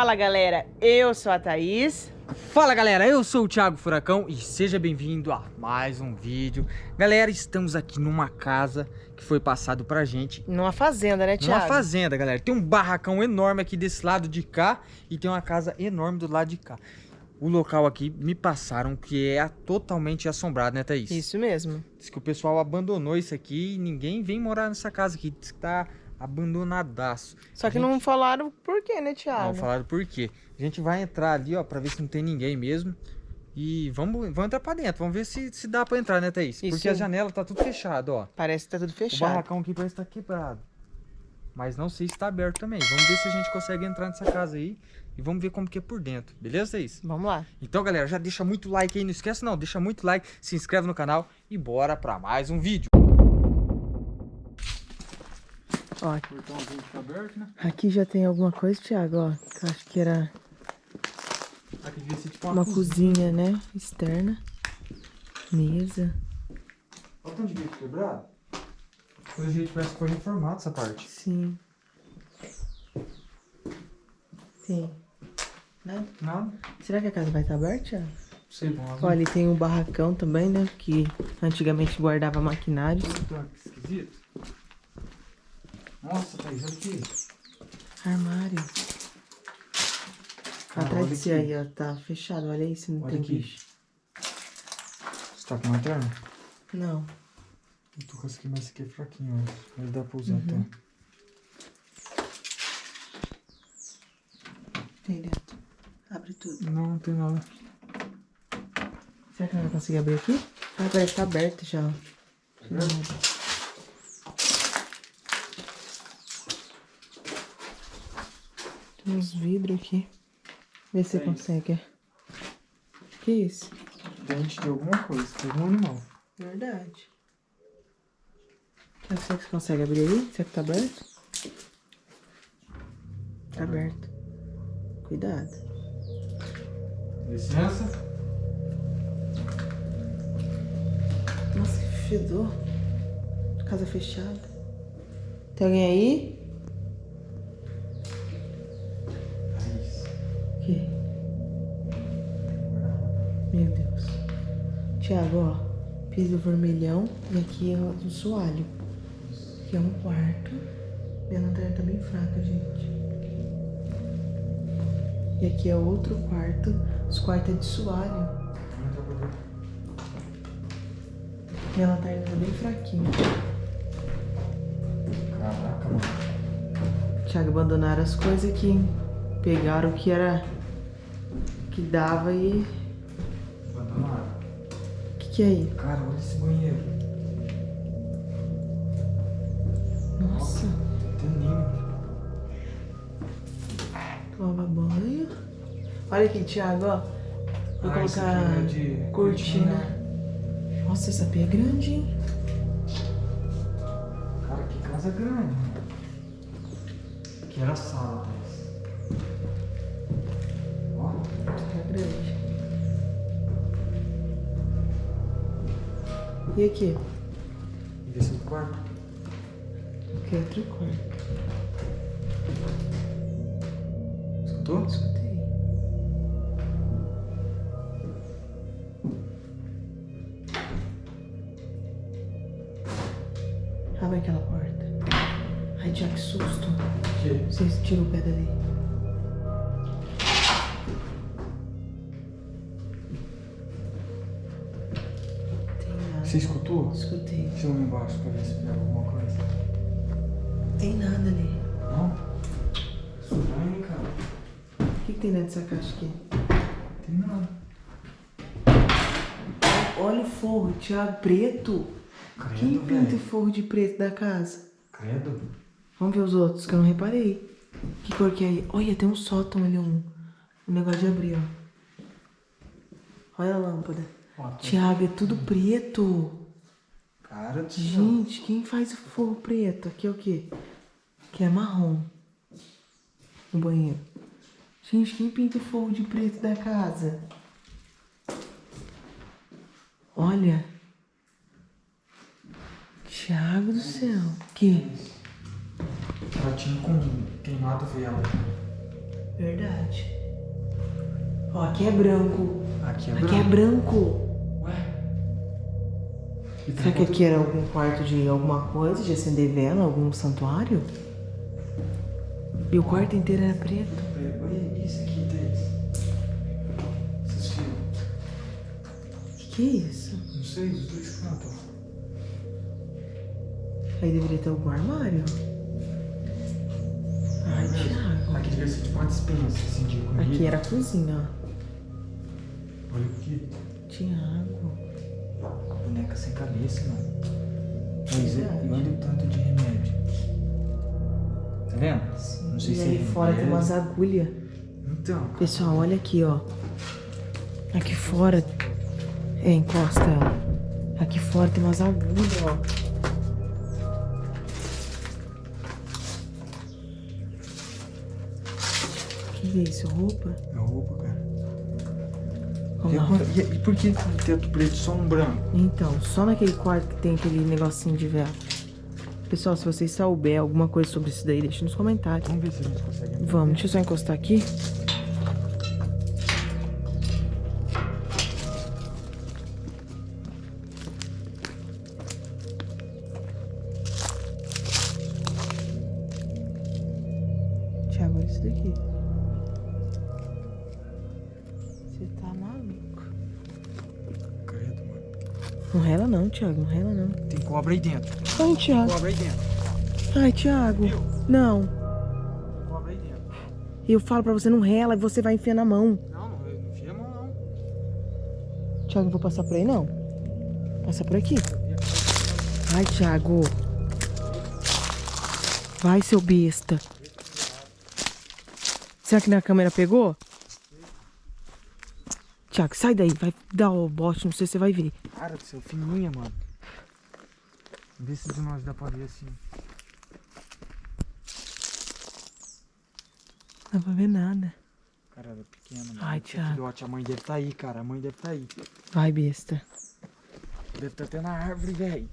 Fala galera, eu sou a Thaís. Fala galera, eu sou o Thiago Furacão e seja bem-vindo a mais um vídeo. Galera, estamos aqui numa casa que foi passado pra gente. Numa fazenda, né, Thiago? Numa fazenda, galera. Tem um barracão enorme aqui desse lado de cá e tem uma casa enorme do lado de cá. O local aqui me passaram que é totalmente assombrado, né, Thaís? Isso mesmo. Diz que o pessoal abandonou isso aqui e ninguém vem morar nessa casa aqui. Diz que tá abandonadaço. Só que gente... não falaram por quê, né, Thiago? Não falaram por quê. A gente vai entrar ali, ó, pra ver se não tem ninguém mesmo. E vamos, vamos entrar pra dentro. Vamos ver se, se dá pra entrar, né, Thaís? Isso. Porque a janela tá tudo fechado, ó. Parece que tá tudo O fechado. barracão aqui parece que tá quebrado. Mas não sei se tá aberto também. Vamos ver se a gente consegue entrar nessa casa aí. E vamos ver como que é por dentro. Beleza, Thaís? Vamos lá. Então, galera, já deixa muito like aí. Não esquece não, deixa muito like, se inscreve no canal e bora pra mais um vídeo. Ó, Portãozinho fica aberto, né? aqui já tem alguma coisa, Thiago, ó. Que eu acho que era Aqui devia ser tipo uma cozinha, né? Externa. Mesa. Olha o tanto de vidro quebrado. Pelo jeito parece que foi reformado essa parte. Sim. Tem. Nada? Nada. Será que a casa vai estar aberta, Thiago? Sei. Ó, ali tem um barracão também, né? Que antigamente guardava maquinários. Tá, que esquisito. Nossa, Thaís, olha aqui. Armário. Cara, Atrás de aqui. aí, ó. Tá fechado. Olha aí se não Olha tem aqui. bicho. Você tá com lanterna? Não. Eu tô com esse aqui, mas esse aqui é fraquinho, ó. Mas dá pra usar Uhum. então. Tem dentro. Abre tudo. Não, não tem nada. Será que não vai conseguir abrir aqui? Ah, parece que tá aberto já. ó. Não. Uns vidros aqui. Vê se você É consegue. Que isso? Dente de alguma coisa, de algum animal. Verdade. Será que você consegue abrir aí? Será que tá aberto? Tá aberto. Cuidado. Licença. Nossa, que fedor. Casa fechada. Tem alguém aí? Tiago, ó. Piso vermelhão e aqui é o soalho. Aqui é um quarto. Minha lanterna tá bem fraca, gente. E aqui é outro quarto. Os quartos é de soalho. Minha lanterna tá bem fraquinha. Caraca, mano. Tiago abandonaram as coisas aqui, hein? Pegaram o que era. que dava e. Que, é aí? Cara, olha esse banheiro. Nossa, Tem nem. toma banho. Olha aqui, Thiago, ó. Vou Ah, colocar é de cortina. Nossa, essa pia é grande, hein? Cara, que casa grande. Aqui era a sala, Thaís. E aqui? Esse é o quarto. Aqui é outro quarto. Escutou? Escutei. Abre aquela porta. Ai, Tiago, que susto. Que? Você tirou o pé dali. Você escutou? Escutei. Deixa eu ir embaixo pra ver se pega alguma coisa. Tem nada ali. Não? Estranho, hein, cara? O que, que tem dentro dessa caixa aqui? Tem nada. Olha o forro, Tiago, preto. Credo, Quem pinta o forro de preto da casa? Credo. Vamos ver os outros, que eu não reparei. Que cor que é aí? Olha, tem um sótão ali, um, um negócio de abrir, ó. Olha a lâmpada. Tiago, é tudo preto. Cara do céu. Gente, quem faz o forro preto? Aqui é o quê? Aqui é marrom. No banheiro. Gente, quem pinta o forro de preto da casa? Olha. Thiago do céu. Que? Ela tinha com queimado vela. Verdade. Ó, aqui é branco. Aqui é Aqui é branco. Será que aqui era algum quarto de alguma coisa, de acender vela, algum santuário? E o quarto inteiro era preto. Olha isso aqui, Thaís. Esses fios. Que que é isso? Não sei, os dois cantos. Aí deveria ter algum armário. Ai, Thiago. Aqui devia ser tipo uma dispensa, assim, de comida. Aqui era a cozinha, Olha aqui. ó. Boneca sem cabeça, mano. Pois é, e olha o tanto de remédio. Tá vendo? Não sei e se aí é fora tem remédio. umas agulhas. Então, Pessoal, olha aqui, ó. Aqui fora. É, encosta ela. Aqui fora tem umas agulhas, ó. Que é isso? Roupa? é roupa, cara. E, lá. agora- e- e por que tem teto preto só um branco? Então, só naquele quarto que tem aquele negocinho de vela. Pessoal, se vocês souber alguma coisa sobre isso daí, deixa nos comentários. Vamos ver se a gente consegue. Vamos, deixa eu só encostar aqui. Não rela não, Tiago, não rela não. Tem cobra aí dentro. Ai, Tiago. Cobra aí dentro. Ai, Tiago. Viu? Não. Cobra aí dentro. Eu falo pra você não rela e você vai enfiar na mão. Não, não, enfia a mão, não. Tiago, não vou passar por aí, não. Passa por aqui. Ai, Tiago. Vai, seu besta. Será que minha câmera pegou? Tiago, sai daí. Vai dar o bote, não sei se você vai ver. Cara do céu, fininha, mano. Vê se de nós dá pra ver assim. Não dá pra ver nada. Cara, ela é pequena, mano. Ai. Filhote, a mãe deve tá aí, cara. A mãe deve tá aí. Vai, besta. Deve estar até na árvore, velho.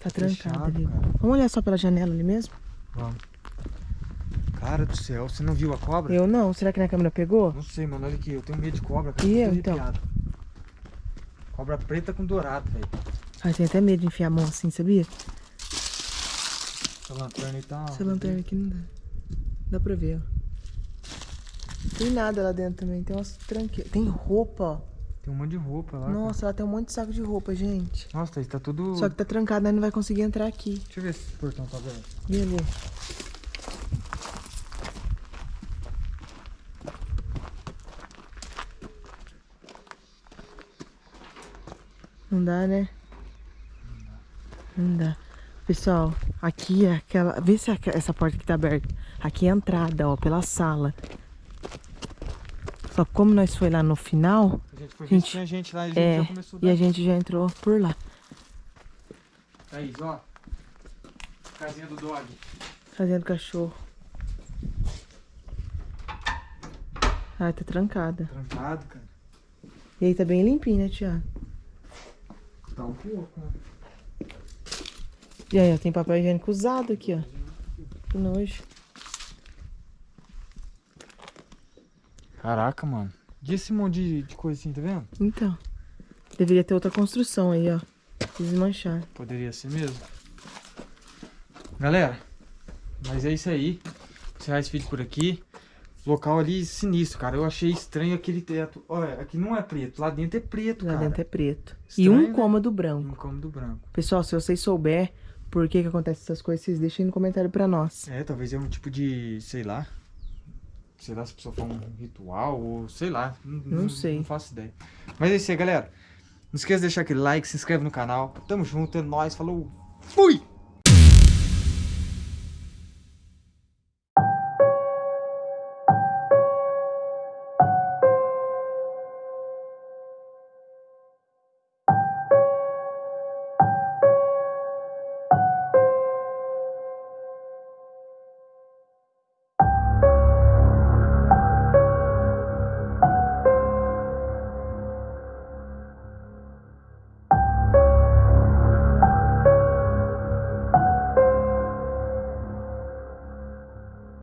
Tá trancada Fechado, ali. cara. Vamos olhar só pela janela ali mesmo? Vamos. Cara do céu, você não viu a cobra? Eu não. Será que minha câmera pegou? Não sei, mano. Olha aqui, eu tenho medo de cobra, cara. E eu, então? arrepiado. Cobra preta com dourado, velho. Ai, tenho até medo de enfiar a mão assim, sabia? Essa lanterna aí tá. Essa lanterna aqui não dá. Dá pra ver, ó. Tem nada lá dentro também. Tem umas tranqueiras. Tem roupa, ó. Tem um monte de roupa lá. cara. Nossa, lá tem um monte de saco de roupa, gente. Nossa, Thaís, tá tudo. Só que tá trancado, nós não vai conseguir entrar aqui. Deixa eu ver se esse portão tá aberto. Beleza. Não dá, né? Não dá. Pessoal, aqui é aquela. Vê se aque- essa porta aqui tá aberta. Aqui é a entrada, ó, pela sala. Só que como nós foi lá no final, A gente foi Gente, tinha gente lá e a gente é. já começou E a gente já entrou por lá. Thaís, ó. Casinha do dog. Fazendo cachorro. Ai, tá trancada. Trancado, cara. E aí tá bem limpinho, né, Tiago? Tá um pouco, né? E aí, ó, tem papel higiênico usado aqui, ó. Que nojo. Caraca, mano. E esse monte de, de coisa assim, tá vendo? Então. Deveria ter outra construção aí, ó. Desmanchar. Poderia ser mesmo. Galera, mas é isso aí. Vou encerrar esse vídeo por aqui. Local ali sinistro, cara. Eu achei estranho aquele teto. Olha, aqui não é preto. Lá dentro é preto, Lá cara. dentro é preto. e Estranho, um né? cômodo Um branco. cômodo branco. Pessoal, se vocês souber por que que acontece essas coisas, vocês deixem no comentário pra nós. É, talvez é um tipo de, sei lá. Sei lá se a pessoa for um ritual ou sei lá. Não sei. Não faço ideia. Mas é isso aí, galera. Não esqueça de deixar aquele like, se inscreve no canal. Tamo junto, é nóis. Falou. Fui!